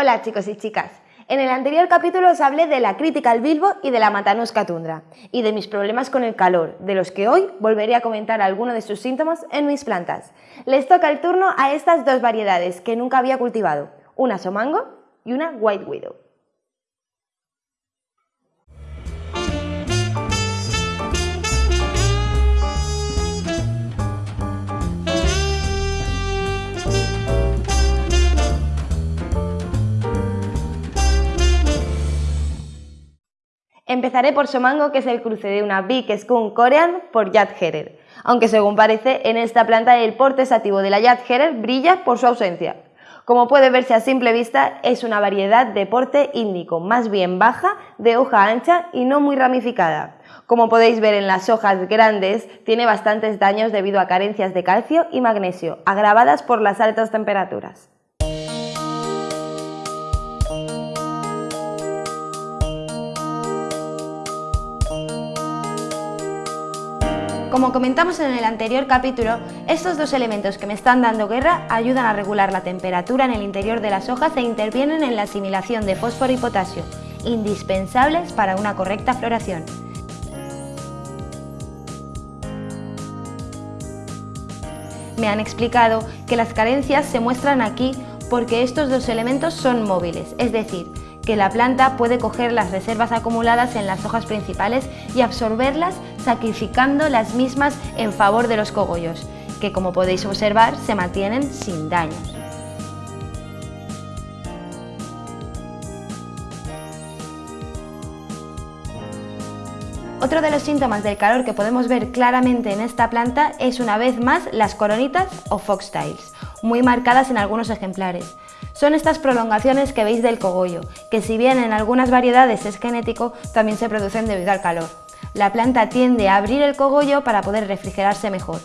Hola chicos y chicas. En el anterior capítulo os hablé de la crítica al bilbo y de la matanosca tundra, y de mis problemas con el calor, de los que hoy volveré a comentar algunos de sus síntomas en mis plantas. Les toca el turno a estas dos variedades que nunca había cultivado, una somango y una white widow. Empezaré por Somango, que es el cruce de una Big Skunk Korean por Yad Herer, aunque según parece en esta planta el porte sativo de la Yad Herer brilla por su ausencia. Como puede verse a simple vista, es una variedad de porte índico, más bien baja, de hoja ancha y no muy ramificada. Como podéis ver en las hojas grandes, tiene bastantes daños debido a carencias de calcio y magnesio, agravadas por las altas temperaturas. Como comentamos en el anterior capítulo, estos dos elementos que me están dando guerra ayudan a regular la temperatura en el interior de las hojas e intervienen en la asimilación de fósforo y potasio, indispensables para una correcta floración. Me han explicado que las carencias se muestran aquí porque estos dos elementos son móviles, es decir, que la planta puede coger las reservas acumuladas en las hojas principales y absorberlas sacrificando las mismas en favor de los cogollos, que como podéis observar se mantienen sin daños. Otro de los síntomas del calor que podemos ver claramente en esta planta es una vez más las coronitas o foxtails, muy marcadas en algunos ejemplares. Son estas prolongaciones que veis del cogollo, que si bien en algunas variedades es genético, también se producen debido al calor. La planta tiende a abrir el cogollo para poder refrigerarse mejor.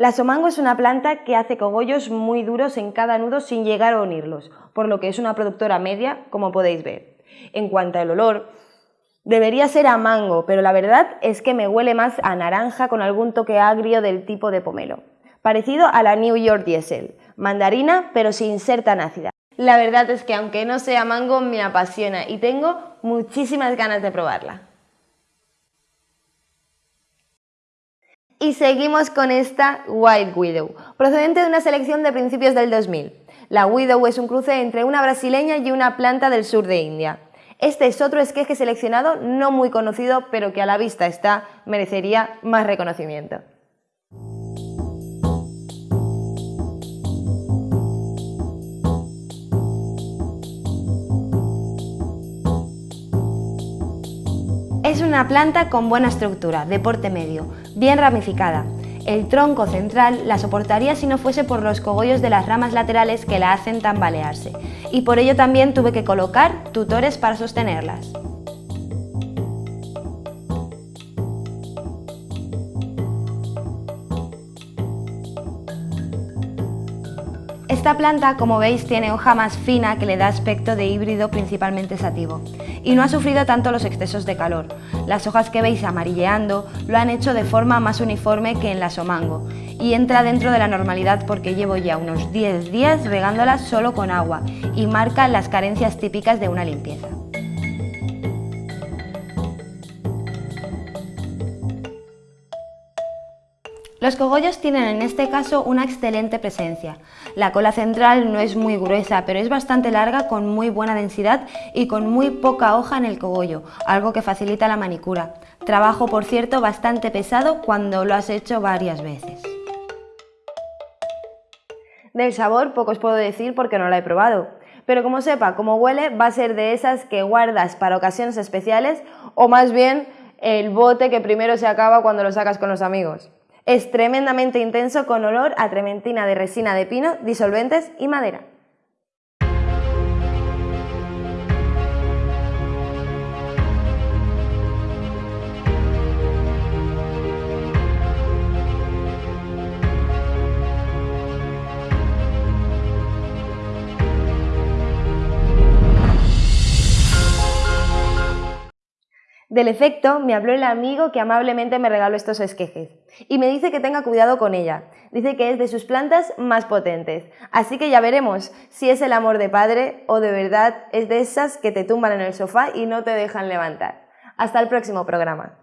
La somango es una planta que hace cogollos muy duros en cada nudo sin llegar a unirlos, por lo que es una productora media, como podéis ver. En cuanto al olor, debería ser a mango, pero la verdad es que me huele más a naranja con algún toque agrio del tipo de pomelo, parecido a la New York Diesel, mandarina pero sin ser tan ácida. La verdad es que aunque no sea mango, me apasiona y tengo muchísimas ganas de probarla. Y seguimos con esta White Widow, procedente de una selección de principios del 2000. La Widow es un cruce entre una brasileña y una planta del sur de India. Este es otro esqueje seleccionado no muy conocido, pero que a la vista está, merecería más reconocimiento. Es una planta con buena estructura, de porte medio, bien ramificada. El tronco central la soportaría si no fuese por los cogollos de las ramas laterales que la hacen tambalearse, y por ello también tuve que colocar tutores para sostenerlas. Esta planta, como veis, tiene hoja más fina que le da aspecto de híbrido principalmente sativo y no ha sufrido tanto los excesos de calor. Las hojas que veis amarilleando lo han hecho de forma más uniforme que en la somango y entra dentro de la normalidad porque llevo ya unos 10 días regándola solo con agua y marca las carencias típicas de una limpieza. Los cogollos tienen en este caso una excelente presencia. La cola central no es muy gruesa, pero es bastante larga con muy buena densidad y con muy poca hoja en el cogollo, algo que facilita la manicura. Trabajo, por cierto, bastante pesado cuando lo has hecho varias veces. Del sabor poco os puedo decir porque no la he probado, pero como sepa cómo huele va a ser de esas que guardas para ocasiones especiales o más bien el bote que primero se acaba cuando lo sacas con los amigos. Es tremendamente intenso con olor a trementina de resina de pino, disolventes y madera. Del efecto me habló el amigo que amablemente me regaló estos esquejes y me dice que tenga cuidado con ella. Dice que es de sus plantas más potentes. Así que ya veremos si es el amor de padre o de verdad es de esas que te tumban en el sofá y no te dejan levantar. Hasta el próximo programa.